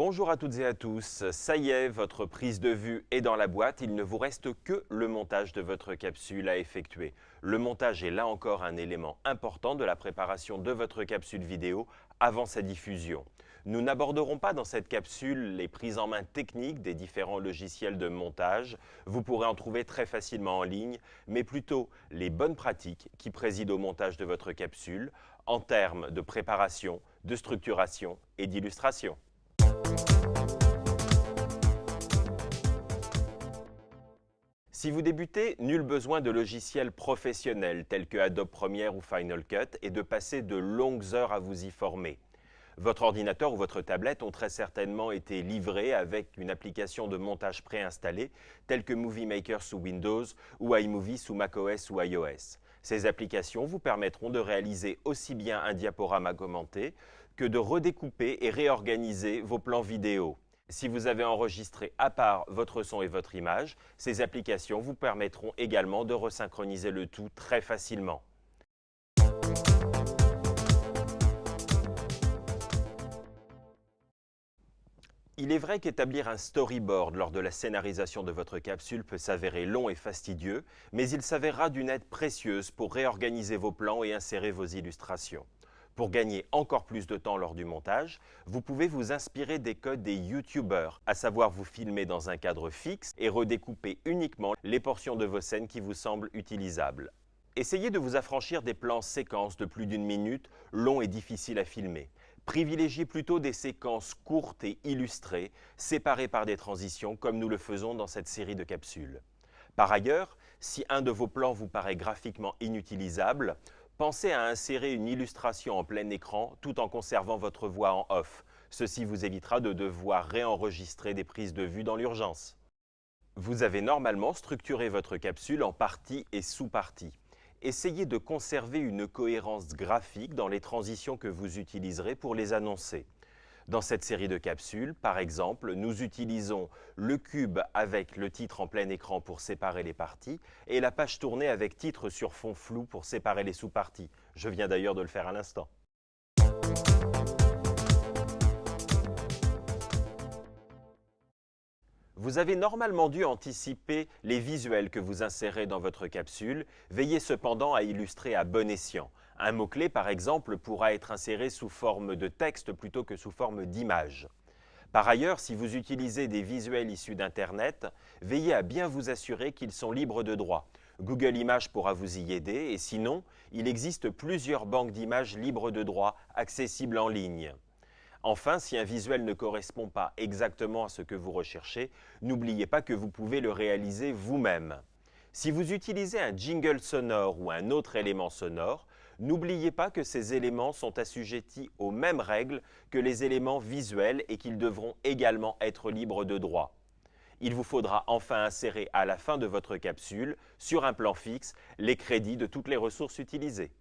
Bonjour à toutes et à tous, ça y est, votre prise de vue est dans la boîte, il ne vous reste que le montage de votre capsule à effectuer. Le montage est là encore un élément important de la préparation de votre capsule vidéo avant sa diffusion. Nous n'aborderons pas dans cette capsule les prises en main techniques des différents logiciels de montage, vous pourrez en trouver très facilement en ligne, mais plutôt les bonnes pratiques qui président au montage de votre capsule en termes de préparation, de structuration et d'illustration. Si vous débutez, nul besoin de logiciels professionnels tels que Adobe Premiere ou Final Cut et de passer de longues heures à vous y former. Votre ordinateur ou votre tablette ont très certainement été livrés avec une application de montage préinstallée telle que Movie Maker sous Windows ou iMovie sous macOS ou iOS. Ces applications vous permettront de réaliser aussi bien un diaporama commenté que de redécouper et réorganiser vos plans vidéo. Si vous avez enregistré à part votre son et votre image, ces applications vous permettront également de resynchroniser le tout très facilement. Il est vrai qu'établir un storyboard lors de la scénarisation de votre capsule peut s'avérer long et fastidieux, mais il s'avérera d'une aide précieuse pour réorganiser vos plans et insérer vos illustrations. Pour gagner encore plus de temps lors du montage, vous pouvez vous inspirer des codes des YouTubers, à savoir vous filmer dans un cadre fixe et redécouper uniquement les portions de vos scènes qui vous semblent utilisables. Essayez de vous affranchir des plans séquences de plus d'une minute, longs et difficiles à filmer. Privilégiez plutôt des séquences courtes et illustrées, séparées par des transitions comme nous le faisons dans cette série de capsules. Par ailleurs, si un de vos plans vous paraît graphiquement inutilisable, Pensez à insérer une illustration en plein écran tout en conservant votre voix en off. Ceci vous évitera de devoir réenregistrer des prises de vue dans l'urgence. Vous avez normalement structuré votre capsule en parties et sous-parties. Essayez de conserver une cohérence graphique dans les transitions que vous utiliserez pour les annoncer. Dans cette série de capsules, par exemple, nous utilisons le cube avec le titre en plein écran pour séparer les parties et la page tournée avec titre sur fond flou pour séparer les sous-parties. Je viens d'ailleurs de le faire à l'instant. Vous avez normalement dû anticiper les visuels que vous insérez dans votre capsule. Veillez cependant à illustrer à bon escient. Un mot-clé, par exemple, pourra être inséré sous forme de texte plutôt que sous forme d'image. Par ailleurs, si vous utilisez des visuels issus d'Internet, veillez à bien vous assurer qu'ils sont libres de droit. Google Images pourra vous y aider et sinon, il existe plusieurs banques d'images libres de droit accessibles en ligne. Enfin, si un visuel ne correspond pas exactement à ce que vous recherchez, n'oubliez pas que vous pouvez le réaliser vous-même. Si vous utilisez un jingle sonore ou un autre élément sonore, N'oubliez pas que ces éléments sont assujettis aux mêmes règles que les éléments visuels et qu'ils devront également être libres de droit. Il vous faudra enfin insérer à la fin de votre capsule, sur un plan fixe, les crédits de toutes les ressources utilisées.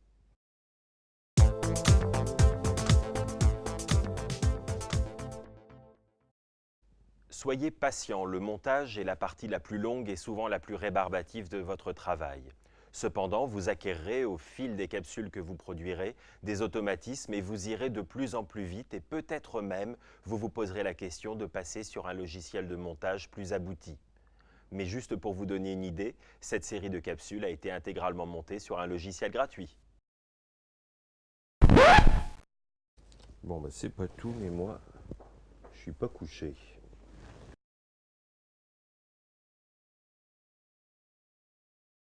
Soyez patient, le montage est la partie la plus longue et souvent la plus rébarbative de votre travail. Cependant, vous acquérerez au fil des capsules que vous produirez des automatismes et vous irez de plus en plus vite et peut-être même vous vous poserez la question de passer sur un logiciel de montage plus abouti. Mais juste pour vous donner une idée, cette série de capsules a été intégralement montée sur un logiciel gratuit. Bon, bah c'est pas tout, mais moi, je suis pas couché.